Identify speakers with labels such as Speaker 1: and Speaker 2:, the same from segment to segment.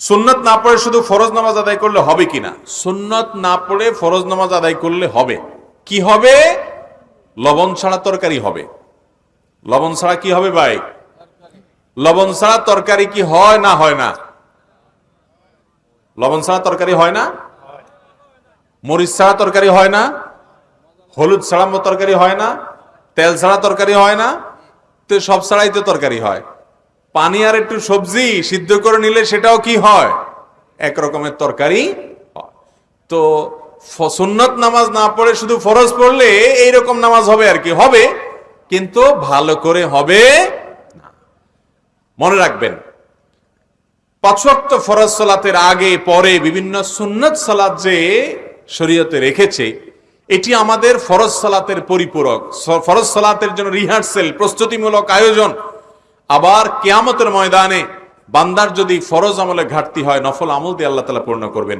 Speaker 1: সুন্নত না পড়ে শুধু ফরজ নামাজ আদায় করলে হবে কিনা সুন্নত না পড়ে ফরজ নামাজ আদায় করলে হবে। কি হবে? লবণ ছাড়া তরকারি হবে। লবণ ছাড়া কি হবে ভাই? লবণ ছাড়া তরকারি কি হয় না হয় না? লবণ ছাড়া তরকারি হয় না? মরিচ ছাড়া তরকারি হয় না? হলুদ ছাড়া তরকারি হয় না? তেল ছাড়া তরকারি হয় না? তো সব ছাড়াই তো তরকারি হয়। পানি আর একটু সবজি সিদ্ধ করে নিলে সেটাও কি হয়? এক রকমের তরকারি তো সুন্নত নামাজ না পড়ে শুধু ফরজ পড়লে এইরকম নামাজ হবে আর কি? হবে। কিন্তু ভালো করে হবে মনে রাখবেন পাঁচওয়াক্ত ফরজ সালাতের আগে, পরে বিভিন্ন সুন্নত সালাত যে শরীয়তে রেখেছে, এটি আমাদের ফরজ সালাতের পরিপূরক। ফরজ সালাতের জন্য রিহার্সেল প্রস্তুতিমূলক আয়োজন আবার কেয়ামতের ময়দানে বান্দার যদি ফরজ আমলে ঘাটতি হয়, নফল আমল দিয়ে আল্লাহ তালা পূর্ণ করবেন।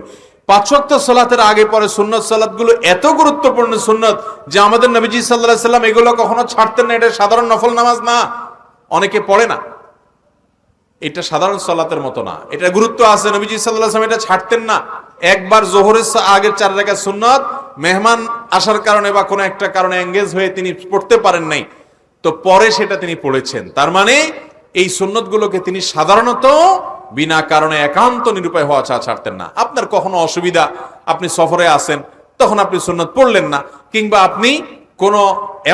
Speaker 1: পাঁচওয়াক্ত সালাতের আগে পরে সুন্নত সালাতগুলো এত গুরুত্বপূর্ণ সুন্নত যে আমাদের নবীজি সাল্লাহ সাল্লাম এগুলো কখনো ছাড়তেন না, এটা সাধারণ নফল নামাজ না। অনেকে পড়ে না। এটা সাধারণ সালাতের মতো না। এটা গুরুত্ব আছে, নবীজি সাল্লাল্লাহু আলাইহি ওয়াসাল্লাম এটা ছাড়তেন না। একবার জোহরের আগের চার রাকাত সুন্নাত, মেহমান আসার কারণে বা কোনো একটা কারণে এঙ্গেজ হয়ে তিনি পড়তে পারেন নাই। তো পরে সেটা তিনি পড়েছেন। তার মানে এই সুন্নতগুলোকে তিনি সাধারণত বিনা কারণে একান্ত নিরুপায় হওয়া চা ছাড়তেন না। আপনার কখনো অসুবিধা, আপনি সফরে আসেন, তখন আপনি সুন্নত পড়লেন না, কিংবা আপনি কোনো,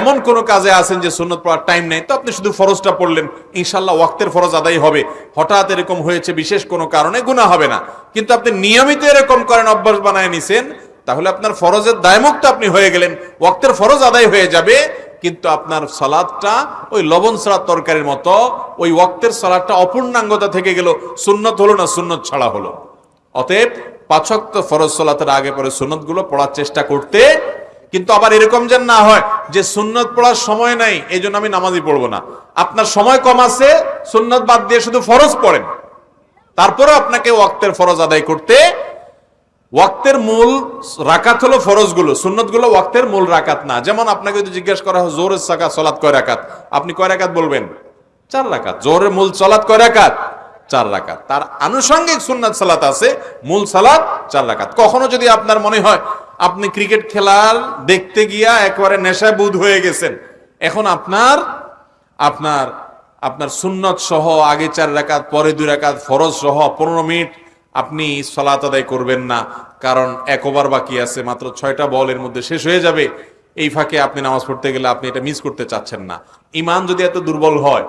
Speaker 1: এমন কোনো কাজে আছেন যে সুন্নত পড়ার টাইম নেই, তো আপনি শুধু ফরজটা পড়লেন। ইনশাল্লাহ ওয়াক্তের ফরজ আদায় হবে। হঠাৎ এরকম হয়েছে, বিশেষ কোনো কারণে গুণা হবে না। কিন্তু আপনি নিয়মিত এরকম করেন, অভ্যাস বানায় নিছেন, তাহলে আপনার ফরজের দায়মুক্ত আপনি হয়ে গেলেন। ওয়াক্তের ফরজ আদায় হয়ে যাবে কিন্তু আপনার সালাদটা ওই লবণ সালাদ তরকারির মতো, ওই ওয়াক্তের সালাদটা অপূর্ণাঙ্গতা থেকে গেল, সুন্নত হলো না সুন্নত ছাড়া হলো। অতএব পাঁচক্ত ফরজ সালাতের আগে পরে সুন্নতগুলো পড়ার চেষ্টা করতে, কিন্তু আবার এরকম যেন না হয় যে সুন্নত পড়ার সময় নাই এই জন্য আমি নামাজই পড়ব না। আপনার সময় কম আছে, সুন্নত বাদ দিয়ে শুধু ফরজ পড়েন। তারপরে আপনাকে ওয়াক্তের ফরজ আদায় করতে ওয়াক্তের মূল রাকাত হলো ফরজগুলো, সুন্নতগুলো ওয়াক্তের মূল রাকাত না। যেমন আপনাকে যদি জিজ্ঞেস করা হয় জোরের সাকা সলাৎ কয় রাকাত? আপনি কয় রাকাত বলবেন? চার রাকাত। জোরের মূল সলাৎ কয় রাকাত? চার রাকাত। তার আনুষঙ্গিক সুন্নাত সালাত আছে, মূল সালাত চার রাকাত। কখনো যদি আপনার মনে হয়, আপনি ক্রিকেট খেলার দেখতে গিয়া একবারে নেশায় বুধ হয়ে গেছেন, এখন আপনার আপনার আপনার সুন্নত সহ আগে চার রাকাত, পরে দুই রাকাত ফরজ সহ পনেরো মিনিট আপনি সলাত আদায় করবেন না, কারণ এক ওভার বাকি আছে, মাত্র ছয়টা বলের মধ্যে শেষ হয়ে যাবে। এই ফাঁকে আপনি নামাজ পড়তে গেলে আপনি এটা মিস করতে চাচ্ছেন না। ইমান যদি এত দুর্বল হয়,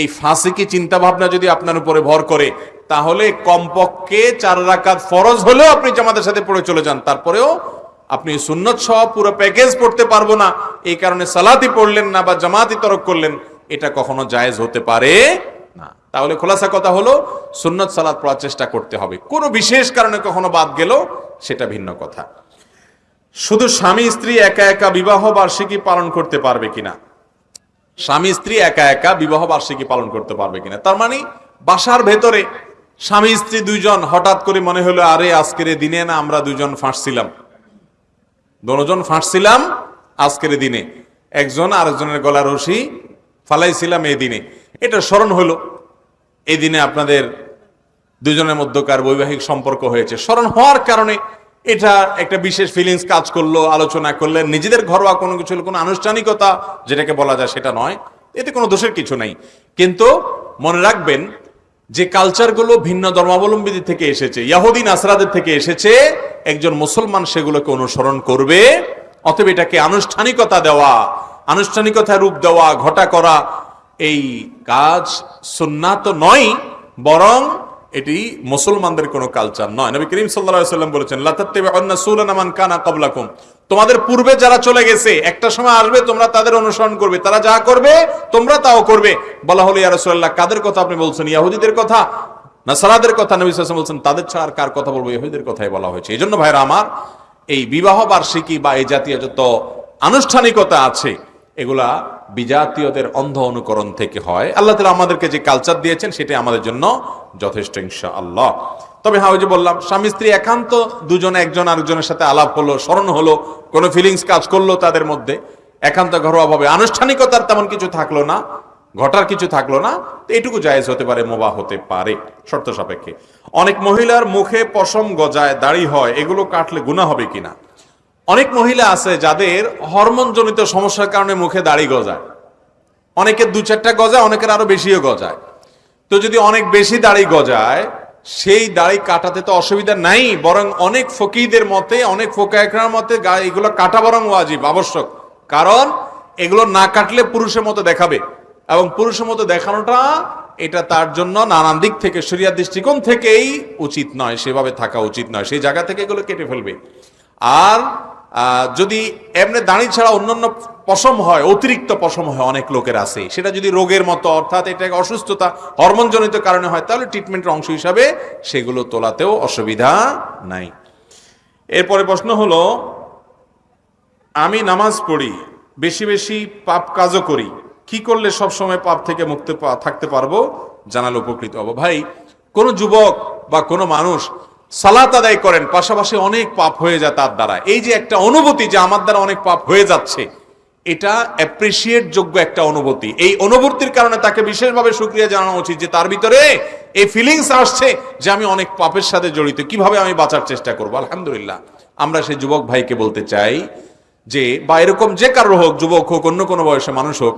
Speaker 1: এই ফাঁসিকি চিন্তা ভাবনা যদি আপনার উপরে ভর করে, তাহলে কমপক্ষে চার রাকাত ফরজ হলেও আপনি জামাতের সাথে পড়ে চলে যান। তারপরেও আপনি সুন্নত সহ পুরো প্যাকেজ পড়তে পারব না। এই কারণে সালাতি পড়লেন না বা জামাতি তরক করলেন, এটা কখনো জায়েজ হতে পারে তাহলে খোলাসা কথা হলো, সুন্নত সালাত পড়ার চেষ্টা করতে হবে। কোনো বিশেষ কারণে কখনো বাদ গেল সেটা ভিন্ন কথা। শুধু স্বামী, স্ত্রী একা একা বিবাহ বার্ষিকী পালন করতে পারবে কিনা? স্বামী, স্ত্রী একা একা বিবাহ বার্ষিকী পালন করতে পারবে কিনা? তার মানে বাসার ভেতরে স্বামী, স্ত্রী দুইজন হঠাৎ করে মনে হলো, আরে, আজকের দিনে না আমরা দুজন ফাঁসছিলাম। দনোজন ফাঁসছিলাম আজকের দিনে। একজন আরেকজনের গলা রশি ফালাইছিলাম এই দিনে। এটা স্মরণ হলো। এই দিনে আপনাদের দুজনের মধ্যকার বৈবাহিক সম্পর্ক হয়েছে। স্মরণ হওয়ার কারণে এটা একটা বিশেষ ফিলিংস কাজ করল, আলোচনা করলেন নিজেদের ঘরোয়া কোনো কিছু কোনো আনুষ্ঠানিকতা যেটাকে বলা যায় সেটা নয়, এতে কোনো দোষের কিছু নেই। কিন্তু মনে রাখবেন যে কালচারগুলো ভিন্ন ধর্মাবলম্বীদের থেকে এসেছে ইয়াহুদিন আসরাদের থেকে এসেছে, একজন মুসলমান সেগুলোকে অনুসরণ করবে, অতএব এটাকে আনুষ্ঠানিকতা দেওয়া আনুষ্ঠানিকতা রূপ দেওয়া, ঘটা করা এই কাজ সুন্নাত নয়, বরং এটি মুসলমানদের কোনো কালচার নয়। নবী করিম সাল্লাম বলেছেন মান কানা ক্বাবলাকুম। তোমাদের পূর্বে যারা চলে গেছে, একটা সময় আসবে, তোমরা তাদের অনুসরণ করবে। তারা যা করবে, তোমরা তাও করবে। বলা হলো, ইয়া রাসূলুল্লাহ, কাদের কথা আপনি বলছেন? ইয়াহুদিদের কথা, নাসারাদের কথা নবী ওয়াসাল্লাম বলছেন, তাদের ছাড়া আর কার কথা বলব? ইহুদিদের কথাই বলা হয়েছে। এই জন্য ভাইরা আমার, এই বিবাহ বার্ষিকী বা এই জাতীয় যত আনুষ্ঠানিকতা আছে, এগুলা বিজাতীয়দের অন্ধ অনুকরণ থেকে হয়। আল্লাহ তালা আমাদেরকে যে কালচার দিয়েছেন সেটা আমাদের জন্য যথেষ্ট ইনশা আল্লাহ তবে হ্যাঁ ওই যে বললাম, স্বামী স্ত্রী একান্ত দুজনে, একজন আরেকজনের সাথে আলাপ হলো, স্মরণ হলো, কোনো ফিলিংস কাজ করল তাদের মধ্যে। একান্ত ঘরোয়া ভাবে। আনুষ্ঠানিকতার তেমন কিছু থাকল না, ঘটার কিছু থাকল না এটুকু জায়েজ হতে পারে, মোবা হতে পারে, শর্ত সাপেক্ষে। অনেক মহিলার মুখে পশম গজায় দাড়ি হয়, এগুলো কাটলে গুণা হবে কিনা? অনেক মহিলা আছে যাদের হরমোনজনিত সমস্যার কারণে মুখে দাড়ি গজায়। অনেকের দু চারটা গজায়, অনেকের আরও বেশিও গজায়। তো যদি অনেক বেশি দাড়ি গজায়, সেই দাড়ি কাটাতে তো অসুবিধা নাই, বরং অনেক ফকিদের মতে, অনেক ফোকায়করার মতে এগুলো কাটা বরং ওয়াজিব, আবশ্যক। কারণ এগুলো না কাটলে পুরুষের মতো দেখাবে। এবং পুরুষের মতো দেখানোটা, এটা তার জন্য নানান দিক থেকে শরিয়ার দৃষ্টিকোণ থেকেই উচিত নয়, সেভাবে থাকা উচিত নয়, সেই জায়গা থেকে এগুলো কেটে ফেলবে। আর যদি এমনি দাঁড়ি ছাড়া অন্যান্য পশম হয়, অতিরিক্ত পশম হয় অনেক লোকের আছে, সেটা যদি রোগের মতো, অর্থাৎ এটা অসুস্থতা, হরমোনজনিত কারণে হয়, তাহলে ট্রিটমেন্টের অংশ হিসাবে সেগুলো তোলাতেও অসুবিধা নাই। এরপরে প্রশ্ন হলো, আমি নামাজ পড়ি, বেশি বেশি পাপ কাজও করি, কি করলে সব সময় পাপ থেকে মুক্ত থাকতে পারব? জানালে উপকৃত হব। ভাই, কোনো যুবক বা কোনো মানুষ সালাত আদায় করেন, পাশাপাশি অনেক পাপ হয়ে যায় তার দ্বারা। এই যে একটা অনুভূতি যে আমার দ্বারা অনেক পাপ হয়ে যাচ্ছে, এটা অ্যাপ্রিসিয়েট যোগ্য একটা অনুভূতি। এই অনুভূতির কারণে তাকে বিশেষভাবে সুক্রিয়া জানানো উচিত যে তার ভিতরে এই ফিলিংস আসছে যে আমি অনেক পাপের সাথে জড়িত। কীভাবে আমি বাঁচার চেষ্টা করব? আলহামদুলিল্লাহ। আমরা সেই যুবক ভাইকে বলতে চাই যে, বা এরকম যে কারও হোক, যুবক হোক, অন্য কোনো বয়সে মানুষ হোক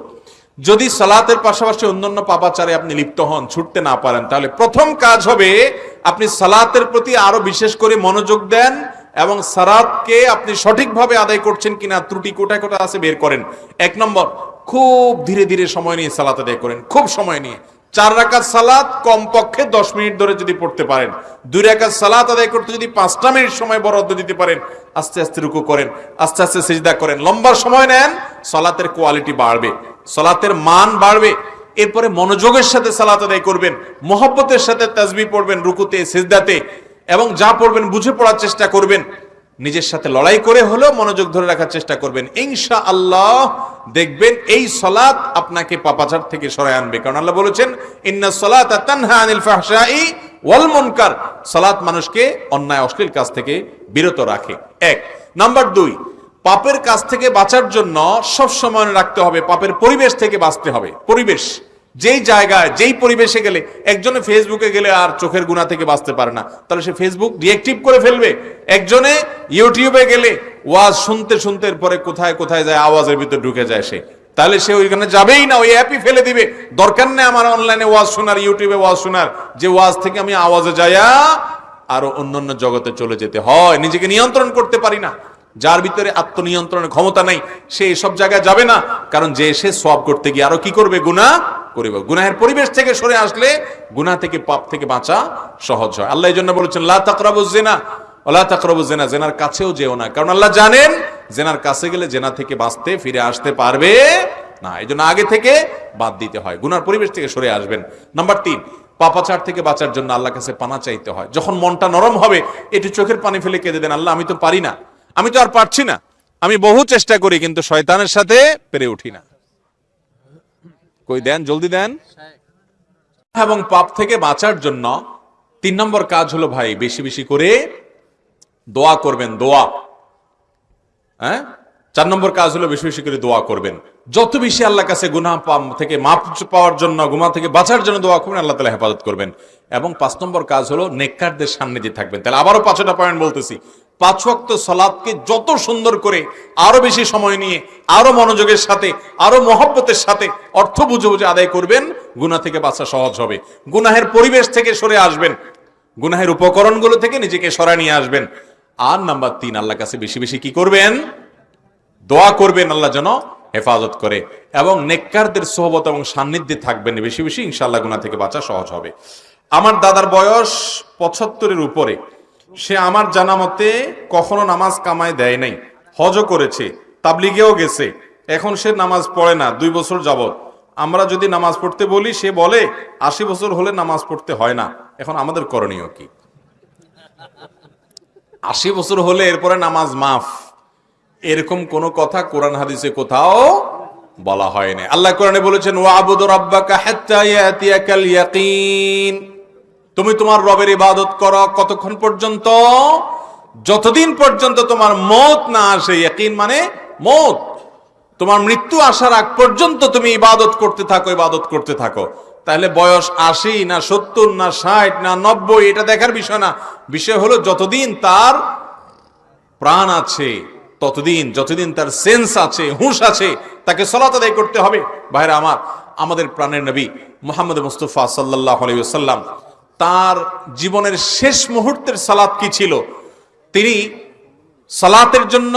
Speaker 1: যদি সালাতের পাশাপাশি অন্যান্য পাপাচারে আপনি লিপ্ত হন, ছুটতে না পারেন, তাহলে প্রথম কাজ হবে আপনি সালাতের প্রতি আরও বিশেষ করে মনোযোগ দেন এবং সালাতকে আপনি সঠিকভাবে আদায় করছেন কিনা, ত্রুটি কোটা কোটা আছে বের করেন। এক নম্বর, খুব ধীরে ধীরে সময় নিয়ে সালাত আদায় করেন, খুব সময় নিয়ে। চার রাকাত সালাত কমপক্ষে দশ মিনিট ধরে যদি পড়তে পারেন। দুই রাকাত সালাত আদায় করতে যদি পাঁচটা মিনিট সময় বরাদ্দ দিতে পারেন, আস্তে আস্তে রুকু করেন, আস্তে আস্তে সেজদা করেন। লম্বা সময় নেন, সালাতের কোয়ালিটি বাড়বে, সালাতের মান বাড়বে। এরপরে মনোযোগের সাথে সালাত আদায় করবেন, মোহব্বতের সাথে তাজবি পড়বেন রুকুতে, সেজদাতে, এবং যা পড়বেন বুঝে পড়ার চেষ্টা করবেন। নিজের সাথে লড়াই করে হলেও মনোযোগ ধরে রাখার চেষ্টা করবেন। ইনশা আল্লাহ দেখবেন এই সলাৎ আপনাকে পাপাচার থেকে সরায় আনবে। কারণ আল্লাহ বলেছেন, ইন্না সলাত তানহা আনিল ফাহশাই ওয়াল মুনকার। সালাত মানুষকে অন্যায়, অশ্লীল কাজ থেকে বিরত রাখে। এক। নাম্বার দুই, পাপের কাছ থেকে বাঁচার জন্য সব সময় রাখতে হবে, পাপের পরিবেশ থেকে বাঁচতে হবে। পরিবেশ। যেই জায়গায়, যেই পরিবেশে গেলে একজনে ফেসবুকে গেলে আর চোখের গুণা থেকে বাঁচতে পারে না। তাহলে সে ফেসবুক ডিএক্টিভ করে ফেলবে। একজনে ইউটিউবে গেলে ওয়াজ শুনতে শুনতে পরে কোথায় কোথায় যায়, আওয়াজের ভিতর ঢুকে যায় সে। তাহলে সে ওইখানে যাবেই না, ওই অ্যাপই ফেলে দিবে। দরকার নেই আমার অনলাইনে ওয়াজ শোনার ইউটিউবে ওয়াজ শোনার। যে ওয়াজ থেকে আমি আওয়াজে যাইয়া আরও অন্যান্য জগতে চলে যেতে হয়। নিজেকে নিয়ন্ত্রণ করতে পারি না। যার ভিতরে আত্মনিয়ন্ত্রণের ক্ষমতা নাই, সে এসব জায়গায় যাবে না। কারণ যে সে সব করতে গিয়ে আরও কি করবে? গুনাহ করিব। গুনাহের পরিবেশ থেকে সরে আসলে গুনাহ থেকে পাপ থেকে বাঁচা সহজ হয়। আল্লাহ এই জন্য বলেছেন ওলা জেনার কাছেও যেও না। কারণ আল্লাহ জানেন, জেনার কাছে গেলে জেনা থেকে বাঁচতে, ফিরে আসতে পারবে না। এই আগে থেকে বাদ দিতে হয়। গুনার পরিবেশ থেকে সরে আসবেন। নাম্বার তিন, পাপাচার থেকে বাঁচার জন্য আল্লাহ কাছে পানা চাইতে হয়। যখন মনটা নরম হবে, একটু চোখের পানি ফেলে কেঁদে দেন, আল্লাহ, আমি তো পারি না। আমি তো আর পারছি না। আমি বহু চেষ্টা করি, কিন্তু শয়তানের সাথে পেরে উঠি না। কই দেন, জলদি দেন। এবং পাপ থেকে বাঁচার জন্য তিন নম্বর কাজ হলো, ভাই, বেশি বেশি করে দোয়া করবেন, দোয়া। হ্যাঁ? চার নম্বর কাজ হলো, বেশি বেশি করে দোয়া করবেন। যত বেশি আল্লাহ কাছে গুনাহ পা- থেকে মাপ পাওয়ার জন্য, গুনাহ থেকে বাঁচার জন্য দোয়া করবেন, আল্লাহ তালা হেফাজত করবেন। এবং পাঁচ নম্বর কাজ হলো, নেককারদের সান্নিধ্যে থাকবেন। তাহলে আবারও পাঁচটা পয়েন্ট বলতেছি। পাঁচ ওয়াক্ত সালাদকে যত সুন্দর করে আরও বেশি সময় নিয়ে, আরও মনোযোগের সাথে, আরও মহব্বতের সাথে অর্থ বুঝে বুঝে আদায় করবেন, গুনাহ থেকে বাঁচা সহজ হবে। গুনাহের পরিবেশ থেকে সরে আসবেন। গুনাহের উপকরণগুলো থেকে নিজেকে সরায় নিয়ে আসবেন। আর নাম্বার তিন আল্লাহ কাছে বেশি বেশি কি করবেন? দোয়া করবেন আল্লাহ যেন হেফাজত করে। এবং নেককারদের সোহবত এবং সান্নিধ্যে থাকবেন। বেশি বেশি ইনশাআল্লাহ গুনা থেকে বাঁচা সহজ হবে। আমার দাদার বয়স পঁচাত্তরের উপরে। সে আমার জানা মতে কখনো নামাজ কামায় দেয় নাই। হজও করেছে, তাবলিগেও গেছে। এখন সে নামাজ পড়ে না, দুই বছর যাবত আমরা যদি নামাজ পড়তে বলি, সে বলে, আশি বছর হলে নামাজ পড়তে হয় না। এখন আমাদের করণীয় কি? আশি বছর হলে এরপরে নামাজ মাফ। এরকম কোন কথা কোরআন হাদিসে কোথাও বলা হয়নি আল্লাহ কোরআনে বলেছেন ওয়াবুদ রাব্বাকা হাত্তা ইয়াতিয়াকাল ইয়াকিন। তুমি তোমার রবের ইবাদত করো কতক্ষণ পর্যন্ত? যতদিন পর্যন্ত তোমার মত না আসে মানে মত। তোমার মৃত্যু আসার আগ পর্যন্ত তুমি ইবাদত করতে থাকো, ইবাদত করতে থাকো। তাহলে বয়স আশি না সত্তর না ষাট না নব্বই, এটা দেখার বিষয় না। বিষয় হলো যতদিন তার প্রাণ আছে, ততদিন, যতদিন তার সেন্স আছে, হুঁশ আছে, তাকে সলাত আদায় করতে হবে। ভাইরা আমার, আমাদের প্রাণের নবী মোহাম্মদ মুস্তফা সাল্লাহ আলাইসাল্লাম তার জীবনের শেষ মুহূর্তের সালাত কি ছিল? তিনি সালাতের জন্য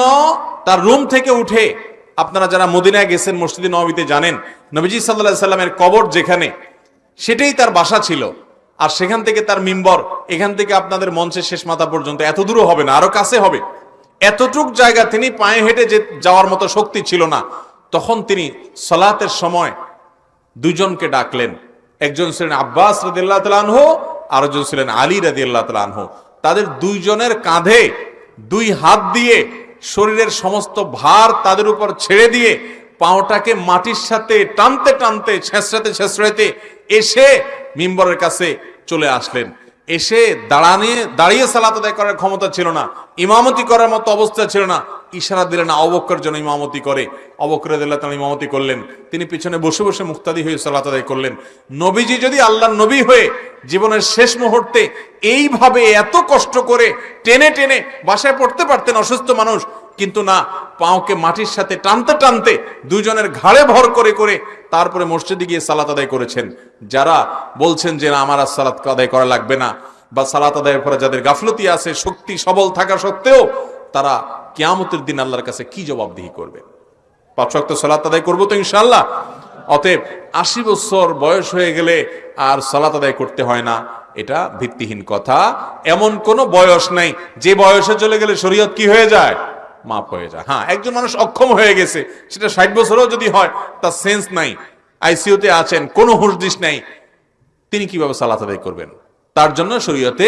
Speaker 1: তার রুম থেকে উঠে, আপনারা যারা মদিনায় গেছেন, মসজিদে নবীতে জানেন, নবীজি সাল্লাহ সাল্লামের কবর যেখানে, সেটাই তার বাসা ছিল। আর সেখান থেকে তার মিম্বর, এখান থেকে আপনাদের মঞ্চের শেষ মাথা পর্যন্ত, এত দূরও হবে না, আরও কাছে হবে। এতটুক জায়গা তিনি পায়ে হেঁটে যে যাওয়ার মতো শক্তি ছিল না। তখন তিনি সলাতের সময় দুজনকে ডাকলেন। একজন ছিলেন আব্বাস রাদিল্লাহ তালানহ আর একজন ছিলেন আলী রাদিল্লাহ তালানহ তাদের দুইজনের কাঁধে দুই হাত দিয়ে শরীরের সমস্ত ভার তাদের উপর ছেড়ে দিয়ে পাওটাকে মাটির সাথে টানতে টানতে, ছেঁচড়াতে ছেঁচড়াতে এসে মিম্বরের কাছে চলে আসলেন। এসে দাঁড়ানে দাঁড়িয়ে সালাত আদায় করার ক্ষমতা ছিল না। ইমামতি করার মতো অবস্থা ছিল না। ইশারা দিলেন অবক্কর জন্য ইমামতি করে। অবক্কর দিল্লাহ তালা ইমামতি করলেন। তিনি পিছনে বসে বসে মুক্তাদি হয়ে সালাত আদায় করলেন। নবীজি যদি আল্লাহ নবী হয়ে জীবনের শেষ মুহূর্তে এইভাবে এত কষ্ট করে টেনে টেনে বাসায় পড়তে পারতেন অসুস্থ মানুষ, কিন্তু না, পাওকে মাটির সাথে টানতে টানতে দুজনের ঘাড়ে ভর করে করে তারপরে মসজিদে গিয়ে সালাত আদায় করেছেন। যারা বলছেন যে না, আমার আর সালাত আদায় করা লাগবে না বা সালাত আদায়ের পরে যাদের গাফলতি আছে, শক্তি সবল থাকা সত্ত্বেও তারা কিয়ামতের দিন আল্লাহর কাছে কি জবাবদিহি করবে? পাঁচ শক্ত সালাত আদায় করব তো ইনশাল্লাহ অতএব আশি বছর বয়স হয়ে গেলে আর সালাত আদায় করতে হয় না, এটা ভিত্তিহীন কথা। এমন কোনো বয়স নাই, যে বয়সে চলে গেলে শরীয়ত কি হয়ে যায়? মাপ হয়ে যায়। হ্যাঁ একজন মানুষ অক্ষম হয়ে গেছে, সেটা ষাট বছরও যদি হয়, তার সেন্স নাই আইসিইউতে আছেন, কোনো হুঁশদিস নাই, তিনি কীভাবে সালাত আদায় করবেন? তার জন্য শরীয়তে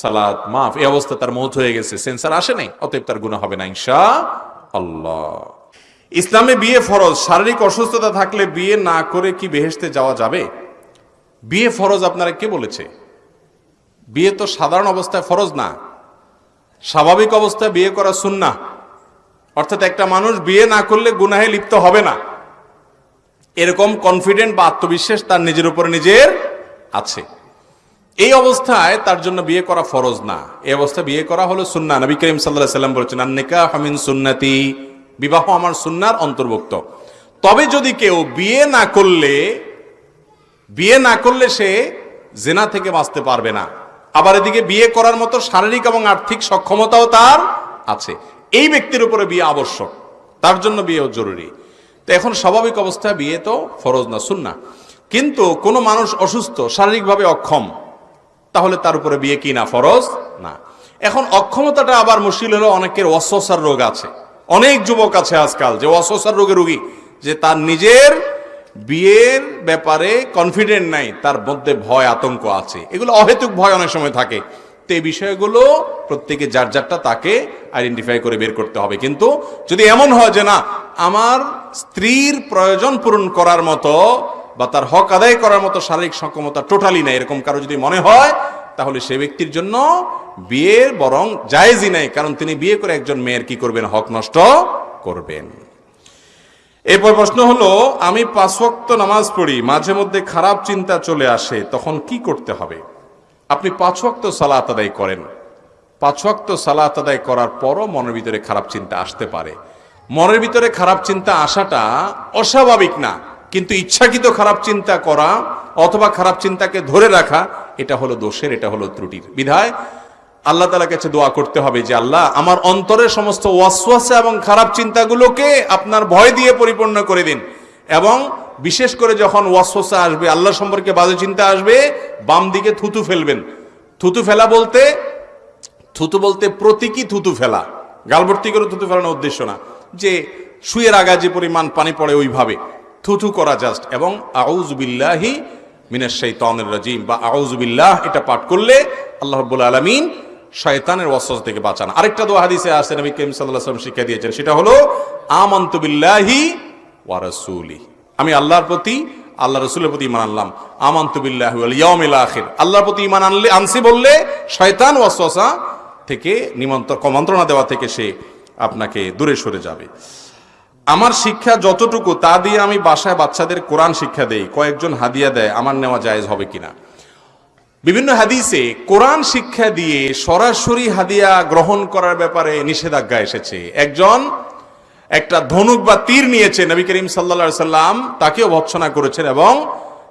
Speaker 1: সালাত মাফ। এই অবস্থা তার মৌত হয়ে গেছে। সেন্সার আসে নাই, অতএব তার গুণা হবে না ইনশা আল্লাহ ইসলামে বিয়ে ফরজ, শারীরিক অসুস্থতা থাকলে বিয়ে না করে কি বেহেশতে যাওয়া যাবে? বিয়ে ফরজ আপনারা কে বলেছে? বিয়ে তো সাধারণ অবস্থায় ফরজ না। স্বাভাবিক অবস্থায় বিয়ে করা সুন্না অর্থাৎ একটা মানুষ বিয়ে না করলে গুনাহে লিপ্ত হবে না। এরকম কনফিডেন্ট বা আত্মবিশ্বাস তার নিজের উপরে নিজের আছে। এই অবস্থায় তার জন্য বিয়ে করা ফরজ না। এই অবস্থায় বিয়ে করা হলো সুন্না নবী করিম সাল্লাহ সাল্লাম বলেছেন আন্নিকা হামিন সুন্নাতি। বিবাহ আমার সুন্নার অন্তর্ভুক্ত। তবে যদি কেউ বিয়ে না করলে, বিয়ে না করলে সে জেনা থেকে বাঁচতে পারবে না। আবার এদিকে বিয়ে করার মতো শারীরিক এবং আর্থিক সক্ষমতাও তার আছে। এই ব্যক্তির উপরে বিয়ে আবশ্যক। তার জন্য বিয়েও জরুরি। তো এখন স্বাভাবিক অবস্থায় বিয়ে তো ফরজ না সুন্না কিন্তু কোনো মানুষ অসুস্থ, শারীরিকভাবে অক্ষম তাহলে তার উপরে বিয়ে কি না, ফরজ? না। এখন অক্ষমতাটা আবার মুশকিল হলো অনেকের অস্বসার রোগ আছে। অনেক যুবক আছে আজকাল যে অস্বসার রোগের রোগী, যে তার নিজের বিয়ের ব্যাপারে কনফিডেন্ট নাই, তার মধ্যে ভয়, আতঙ্ক আছে। এগুলো অহেতুক ভয় অনেক সময় থাকে। তো এই বিষয়গুলো প্রত্যেকে যার যারটা তাকে আইডেন্টিফাই করে বের করতে হবে। কিন্তু যদি এমন হয় যে না, আমার স্ত্রীর প্রয়োজন পূরণ করার মতো বা তার হক আদায় করার মতো শারীরিক সক্ষমতা টোটালি নাই, এরকম কারও যদি মনে হয়, তাহলে সে ব্যক্তির জন্য বিয়ের বরং জায়েজই নাই, কারণ তিনি বিয়ে করে একজন মেয়ের কি করবেন? হক নষ্ট করবেন। এরপর প্রশ্ন হলো, আমি পাঁচ ওয়াক্ত নামাজ পড়ি, মাঝে মধ্যে খারাপ চিন্তা চলে আসে, তখন কি করতে হবে? আপনি পাঁচ ওয়াক্ত সালাত আদায় করেন। পাঁচ ওয়াক্ত সালাত আদায় করার পরও মনের ভিতরে খারাপ চিন্তা আসতে পারে। মনের ভিতরে খারাপ চিন্তা আসাটা অস্বাভাবিক না। কিন্তু ইচ্ছাকৃত খারাপ চিন্তা করা অথবা খারাপ চিন্তাকে ধরে রাখা, এটা হলো দোষের, এটা হলো ত্রুটির। বিধায় আল্লাহ তালার কাছে দোয়া করতে হবে যে, আল্লাহ, আমার অন্তরের সমস্ত ওয়াসওয়াসা এবং খারাপ চিন্তাগুলোকে আপনার ভয় দিয়ে পরিপূর্ণ করে দিন। এবং বিশেষ করে যখন ওয়াসওয়াসা আসবে, আল্লাহ সম্পর্কে বাজে চিন্তা আসবে, বাম দিকে থুতু ফেলবেন। থুতু ফেলা বলতে, থুতু বলতে প্রতীকী থুতু ফেলা। গালভর্তি করে থুতু ফেলানোর উদ্দেশ্য না। যে শুয়ের আগা যে পরিমাণ পানি পড়ে ওইভাবে। থুথু করা জাস্ট এবং আউজবিল্লাহি মিনাশ শাইতানির রাজিম বা আউজবিল্লাহ এটা পাঠ করলে আল্লাহ রাব্বুল আলামিন শয়তানের ওয়াসওয়াসা থেকে বাঁচান। আরেকটা দোয়া হাদিসে আছে নবী করিম আলাইহি শিক্ষা দিয়েছেন, সেটা হলো, আমানতু বিল্লাহি ওয়া রাসূলি। আমি আল্লাহর প্রতি আল্লাহ রসুলের প্রতি ইমান আনলাম। আমান্তু বিল্লাহি ওয়াল ইয়াউমিল আখির। আল্লাহর প্রতি ইমান আনলে, আনছি বললে, শয়তান ওয়াসওয়াসা থেকে নিমন্ত্রণ, কমন্ত্রণা দেওয়া থেকে সে আপনাকে দূরে সরে যাবে। আমার শিক্ষা যতটুকু, তা দিয়ে আমি বাসায় বাচ্চাদের কোরআন শিক্ষা দেই। কয়েকজন হাদিয়া দেয়, আমার নেওয়া জায়েজ হবে কিনা? বিভিন্ন হাদিসে কোরআন শিক্ষা দিয়ে সরাসরি হাদিয়া গ্রহণ করার ব্যাপারে নিষেধাজ্ঞা এসেছে। একজন একটা ধনুক বা তীর নিয়েছে, নবী করিম সাল্লা সাল্লাম তাকেও ভৎসনা করেছেন এবং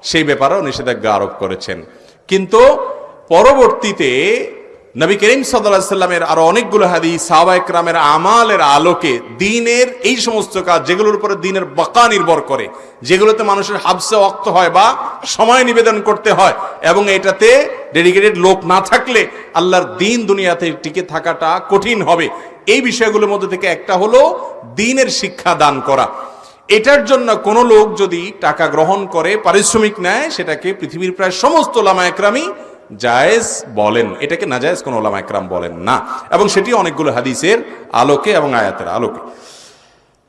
Speaker 1: সেই ব্যাপারেও নিষেধাজ্ঞা আরোপ করেছেন। কিন্তু পরবর্তীতে নবী করিম সাল্লাহ সাল্লামের আরও অনেকগুলো হাদিস সাহাবা একরামের আমালের আলোকে দিনের এই সমস্ত কাজ যেগুলোর উপরে দিনের বাঁকা নির্ভর করে, যেগুলোতে মানুষের হাবসে অক্ত হয় বা সময় নিবেদন করতে হয় এবং এটাতে ডেডিকেটেড লোক না থাকলে আল্লাহর দিন দুনিয়াতে টিকে থাকাটা কঠিন হবে। এই বিষয়গুলোর মধ্যে থেকে একটা হলো দিনের শিক্ষা দান করা। এটার জন্য কোনো লোক যদি টাকা গ্রহণ করে, পারিশ্রমিক নেয়, সেটাকে পৃথিবীর প্রায় সমস্ত লামা একরামই জায়েজ বলেন, এটাকে নাজায়েজ কোনো ওলামা একরাম বলেন না। এবং সেটি অনেকগুলো হাদিসের আলোকে এবং আয়াতের আলোকে।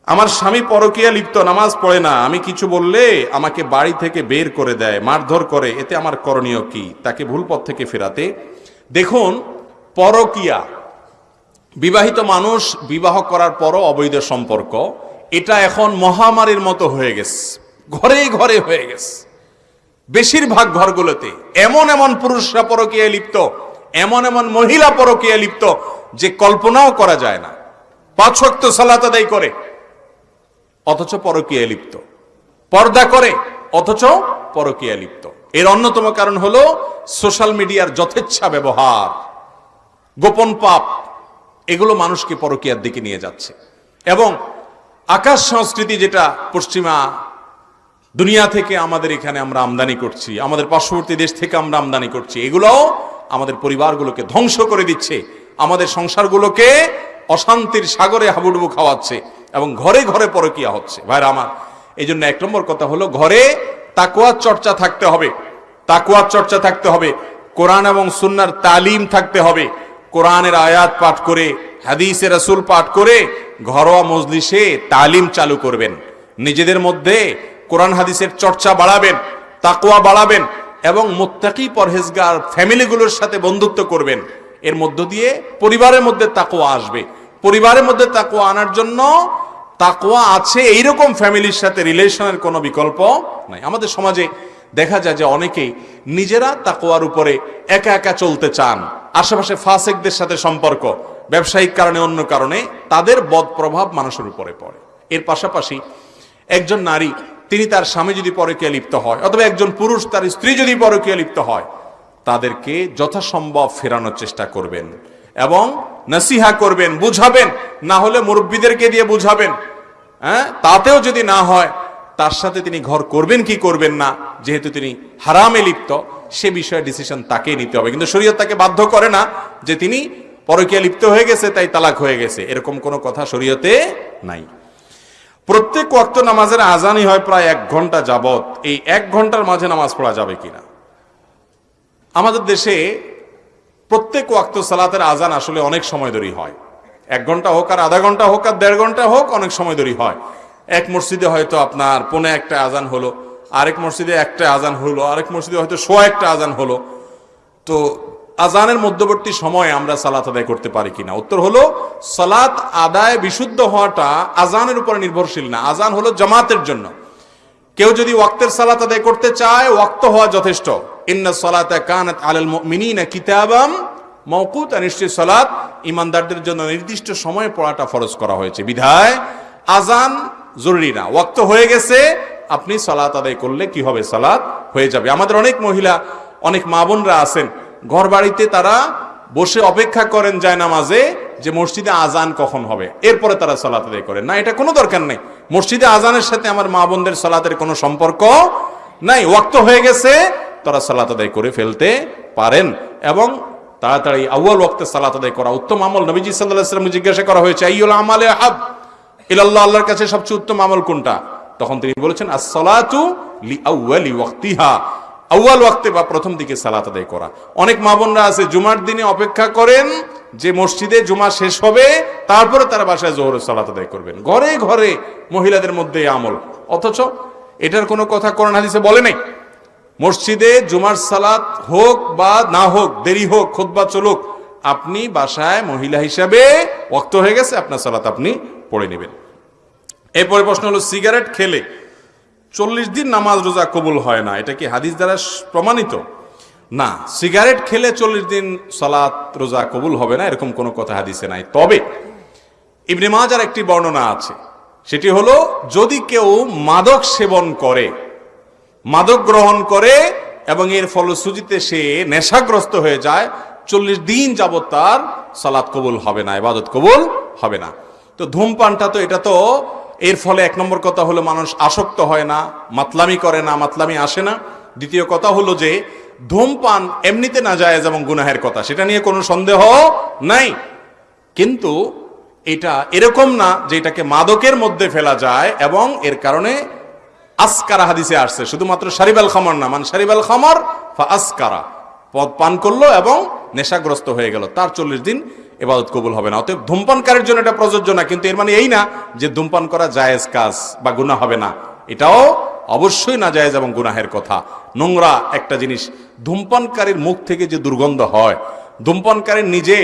Speaker 1: আমার স্বামী পরকীয়া লিপ্ত, নামাজ পড়ে না, আমি কিছু বললে আমাকে বাড়ি থেকে বের করে দেয়, মারধর করে, এতে আমার করণীয় কি? তাকে ভুল পথ থেকে ফেরাতে। দেখুন, পরকীয়া, বিবাহিত মানুষ বিবাহ করার পরও অবৈধ সম্পর্ক, এটা এখন মহামারীর মতো হয়ে গেছে। ঘরে ঘরে হয়ে গেছে। বেশিরভাগ ঘরগুলোতে এমন এমন পুরুষরা পরকীয়া লিপ্ত, এমন এমন মহিলা পরকীয়া লিপ্ত যে কল্পনাও করা যায় না। পাঁচ ওয়াক্ত সালাত আদায় করে, অথচ পরকীয়া লিপ্ত। পর্দা করে, অথচ পরকীয়া লিপ্ত। এর অন্যতম কারণ হলো সোশ্যাল মিডিয়ার যথেচ্ছা ব্যবহার। গোপন পাপ, এগুলো মানুষকে পরকীয়ার দিকে নিয়ে যাচ্ছে। এবং আকাশ সংস্কৃতি যেটা পশ্চিমা দুনিয়া থেকে আমাদের এখানে আমরা আমদানি করছি, আমাদের পার্শ্ববর্তী দেশ থেকে আমরা আমদানি করছি, এগুলোও আমাদের পরিবারগুলোকে ধ্বংস করে দিচ্ছে, আমাদের সংসারগুলোকে অশান্তির সাগরে হাবুডুবু খাওয়াচ্ছে এবং ঘরে ঘরে পরকিয়া হচ্ছে। ভাইরা আমার এই জন্য এক নম্বর কথা হলো ঘরে তাকুয়ার চর্চা থাকতে হবে তাকুয়ার চর্চা থাকতে হবে, কোরআন এবং সুন্নার তালিম থাকতে হবে, কোরআনের আয়াত পাঠ করে, হাদিসে রাসূল পাঠ করে ঘরোয়া মজলিসে তালিম চালু করবেন। নিজেদের মধ্যে কোরআন হাদিসের চর্চা বাড়াবেন তাকুয়া বাড়াবেন এবং মোত্তাকি পরহেজগার ফ্যামিলিগুলোর সাথে বন্ধুত্ব করবেন। এর মধ্য দিয়ে পরিবারের মধ্যে তাকুয়া আসবে। পরিবারের মধ্যে তাকুয়া আনার জন্য তাকুয়া আছে এইরকম ফ্যামিলির সাথে রিলেশনের কোনো বিকল্প নাই। আমাদের সমাজে দেখা যায় যে অনেকেই নিজেরা তাকুয়ার উপরে একা একা চলতে চান। আশেপাশে ফাসেকদের সাথে সম্পর্ক, ব্যবসায়িক কারণে অন্য কারণে তাদের বদ প্রভাব মানুষের উপরে পড়ে। এর পাশাপাশি একজন নারী তিনি তার স্বামী যদি পরকীয়া লিপ্ত হয়, অথবা একজন পুরুষ তার স্ত্রী যদি পরকীয়া লিপ্ত হয়, তাদেরকে যথাসম্ভব ফেরানোর চেষ্টা করবেন এবং নসিহা করবেন, বুঝাবেন, না হলে মুরব্বীদেরকে দিয়ে বুঝাবেন। হ্যাঁ? তাতেও যদি না হয়, তার সাথে তিনি ঘর করবেন কি করবেন না, যেহেতু তিনি হারামে লিপ্ত, সে বিষয়ে ডিসিশন তাকেই নিতে হবে। কিন্তু শরীয়ত তাকে বাধ্য করে না যে তিনি পরকীয়া লিপ্ত হয়ে গেছে, তাই তালাক হয়ে গেছে। এরকম কোনো কথা শরীয়তে নাই। প্রত্যেক ওয়াক্ত নামাজের আজানই হয় প্রায় এক ঘণ্টা যাবত এই এক ঘণ্টার মাঝে নামাজ পড়া যাবে কিনা? আমাদের দেশে প্রত্যেক ওয়াক্ত সালাতের আজান আসলে অনেক সময় ধরেই হয়। এক ঘণ্টা হোক আর আধা ঘণ্টা হোক আর দেড় ঘণ্টা হোক অনেক সময় ধরেই হয়। এক মসজিদে হয়তো আপনার পনে একটা আজান হলো, আরেক মসজিদে একটা আজান হলো, আরেক মসজিদে হয়তো সোয়া একটা আজান হলো। তো আজানের মধ্যবর্তী সময়ে আমরা সালাত আদায় করতে পারি কিনা? উত্তর হলো, সালাত আদায় বিশুদ্ধ হওয়াটা আজানের উপর নির্ভরশীল না। আজান হলো জামাতের জন্য। কেউ যদি ওয়াক্তের সালাত আদায় করতে চায়, ওয়াক্ত হওয়া যথেষ্ট। ইন্না সালাতা কানাত আলাল মুমিনিনা কিতাবাম মওকুত। নিশ্চয় সালাত ইমানদারদের জন্য নির্দিষ্ট সময়ে পড়াটা ফরজ করা হয়েছে। বিধায়, আজান জরুরি না। ওয়াক্ত হয়ে গেছে, আপনি সালাত আদায় করলে কি হবে? সালাত হয়ে যাবে। আমাদের অনেক মহিলা, অনেক মা বোনরা আছেন ঘর বাড়িতে তারা বসে অপেক্ষা করেন যায় নামাজে যে মসজিদে আজান কখন হবে। এরপরে তারা সালাত আদায় করেন। না, এটা কোনো দরকার নেই। মসজিদে আজানের সাথে আমার মা বোনদের সালাতের কোনো সম্পর্ক নাই। ওয়াক্ত হয়ে গেছে, তারা সালাত আদায় করে ফেলতে পারেন এবং তাড়াতাড়ি আউয়াল ওয়াক্তে সালাত আদায় করা উত্তম আমল। নবীজি সাল্লাহ সাল্লাম জিজ্ঞাসা করা হয়েছে আইউল আমালে হাব ইলাল্লাহ, আল্লাহর কাছে সবচেয়ে উত্তম আমল কোনটা? তখন তিনি বলেছেন, আসসালাতু লি আউয়ালি ওয়াক্তিহা। আউয়াল ওয়াক্তে বা প্রথম দিকে সালাত আদায় করা। অনেক মা বোনরা আছে, জুমার দিনে অপেক্ষা করেন যে মসজিদে জুমা শেষ হবে, তারপরে তারা বাসায় জোহরের সালাত আদায় করবেন। ঘরে ঘরে মহিলাদের মধ্যে আমল। অথচ এটার কোনো কথা কোরআন হাদিসে বলে নাই। মসজিদে জুমার সালাত হোক বা না হোক, দেরি হোক, খুতবা চলুক, আপনি বাসায় মহিলা হিসাবে ওক্ত হয়ে গেছে, আপনার সালাত আপনি পড়ে নেবেন। এরপরে প্রশ্ন হলো, সিগারেট খেলে চল্লিশ দিন নামাজ রোজা কবুল হয় না। এটা কি হাদিস দ্বারা প্রমাণিত? না। সিগারেট খেলে চল্লিশ দিন সালাত রোজা কবুল হবে না, এরকম কোনো কথা হাদিসে নাই। তবে ইবনে মাজার একটি বর্ণনা আছে। সেটি হলো, যদি কেউ মাদক সেবন করে, মাদক গ্রহণ করে এবং এর ফলশ্রুতিতে সে নেশাগ্রস্ত হয়ে যায়, চল্লিশ দিন যাবৎ তার সালাত কবুল হবে না, ইবাদত কবুল হবে না। তো ধূমপানটা তো, এটা তো এর ফলে এক নম্বর কথা হলো মানুষ আসক্ত হয় না, মাতলামি করে না, মাতলামি আসে না। দ্বিতীয় কথা হলো যে, ধূমপান এমনিতে না যায় এবং গুনাহের কথা, সেটা নিয়ে কোনো সন্দেহ নাই। কিন্তু এটা এরকম না যে এটাকে মাদকের মধ্যে ফেলা যায় এবং এর কারণে আসকারা হাদিসে আসছে। শুধুমাত্র সারিবাল খামর না মানে সারিবাল খামর ফা আসকারা। পদ পান করল এবং নেশাগ্রস্ত হয়ে গেল। তার চল্লিশ দিন এবাদত কবুল হবে না। অতএব ধূমপানকারীর জন্য এটা প্রযোজ্য না, কিন্তু এর মানে এই না যে ধূমপান করা জায়েজ কাজ বা গুনাহ হবে না। এটাও অবশ্যই না জায়েজ এবং গুনাহের কথা। নোংরা একটা জিনিস, ধূমপানকারীর মুখ থেকে যে দুর্গন্ধ হয় ধূমপানকারীর নিজে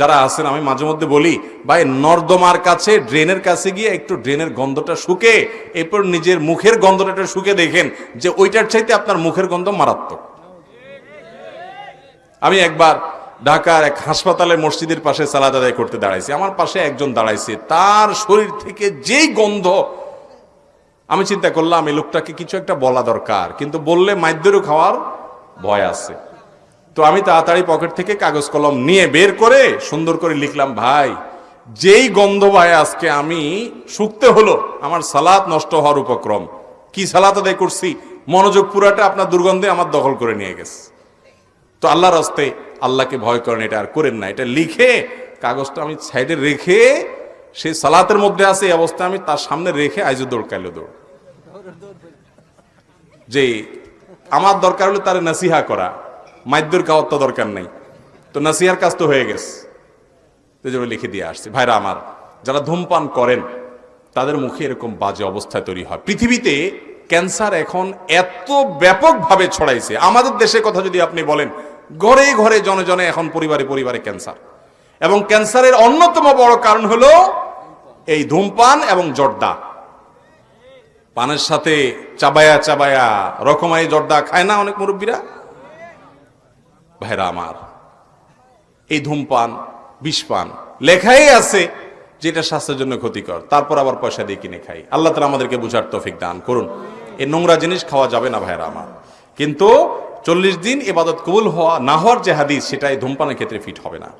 Speaker 1: যারা আছেন, আমি মাঝে মধ্যে বলি, ভাই, নর্দমার কাছে, ড্রেনের কাছে গিয়ে একটু ড্রেনের গন্ধটা শুকে, এরপর নিজের মুখের গন্ধটা শুকে দেখেন যে ওইটার চাইতে আপনার মুখের গন্ধ মারাত্মক। আমি একবার ঢাকার এক হাসপাতালে মসজিদের পাশে সালাদ আদায় করতে দাঁড়াইছি। আমার পাশে একজন দাঁড়াইছে। তার শরীর থেকে যেই গন্ধ, আমি চিন্তা করলাম, এই লোকটাকে কিছু একটা বলা দরকার। কিন্তু বললে মাইদ্যরও খাওয়ার ভয় আছে। তো আমি তাড়াতাড়ি পকেট থেকে কাগজ কলম নিয়ে বের করে সুন্দর করে লিখলাম, ভাই, যেই গন্ধ ভাই আজকে আমি শুকতে হলো, আমার সালাত নষ্ট হওয়ার উপক্রম। কি সালাত আদায় করছি? মনোযোগ পুরাটা আপনার দুর্গন্ধে আমার দখল করে নিয়ে গেছে। তো আল্লাহর হস্তে আল্লাহকে ভয় করেন, এটা আর করেন না। এটা লিখে কাগজটা আমি সাইডে রেখে সেই সালাতের মধ্যে আছে এই অবস্থায় আমি তার সামনে রেখে আইজু দৌড়, কাইলো দৌড়। যে আমার দরকার হলে তার নাসিহা করা, মাইদ্যর খাওয়ার তো দরকার নেই। তো নাসিহার কাজ তো হয়ে গেছে। তো জন্য লিখে দিয়ে আসছে। ভাইরা আমার, যারা ধূমপান করেন, তাদের মুখে এরকম বাজে অবস্থায় তৈরি হয়। পৃথিবীতে ক্যান্সার এখন এত ব্যাপকভাবে ছড়াইছে। আমাদের দেশের কথা যদি আপনি বলেন ঘরে ঘরে জনে জনে এখন পরিবারে পরিবারে ক্যান্সার। এবং ক্যান্সারের অন্যতম বড় কারণ হলো এই ধূমপান এবং জর্দা। পানের সাথে চাবায়া চাবায়া রকমারি জর্দা খায় না অনেক মুরব্বীরা? ভাইরা আমার, এই ধূমপান, বিষপান লেখাই আছে যেটা স্বাস্থ্যের জন্য ক্ষতিকর। তারপর আবার পয়সা দিয়ে কিনে খাই। আল্লাহ তালা আমাদেরকে বুঝার তৌফিক দান করুন। এই নোংরা জিনিস খাওয়া যাবে না ভাইরা আমার। কিন্তু চল্লিশ দিন এবাদত কবুল হওয়া না হওয়ার যে হাদিস সেটা এই ধূমপানের ক্ষেত্রে ফিট হবে না।